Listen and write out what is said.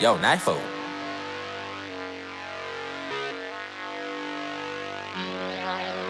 Yo, knife Thank